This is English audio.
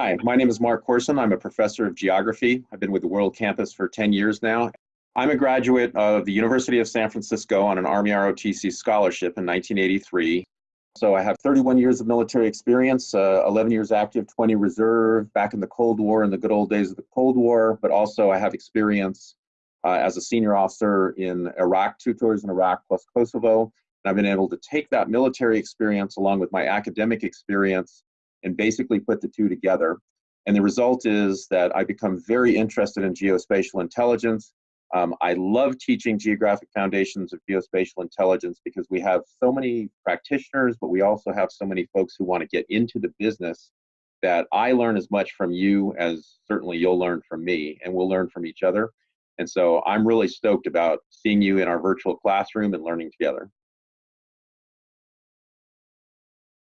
Hi, my name is Mark Corson. I'm a professor of geography. I've been with the World Campus for 10 years now. I'm a graduate of the University of San Francisco on an Army ROTC scholarship in 1983. So I have 31 years of military experience, uh, 11 years active, 20 reserve, back in the Cold War in the good old days of the Cold War, but also I have experience uh, as a senior officer in Iraq, two tours in Iraq plus Kosovo. And I've been able to take that military experience along with my academic experience and basically put the two together. And the result is that I become very interested in geospatial intelligence. Um, I love teaching geographic foundations of geospatial intelligence because we have so many practitioners, but we also have so many folks who want to get into the business that I learn as much from you as certainly you'll learn from me, and we'll learn from each other. And so I'm really stoked about seeing you in our virtual classroom and learning together.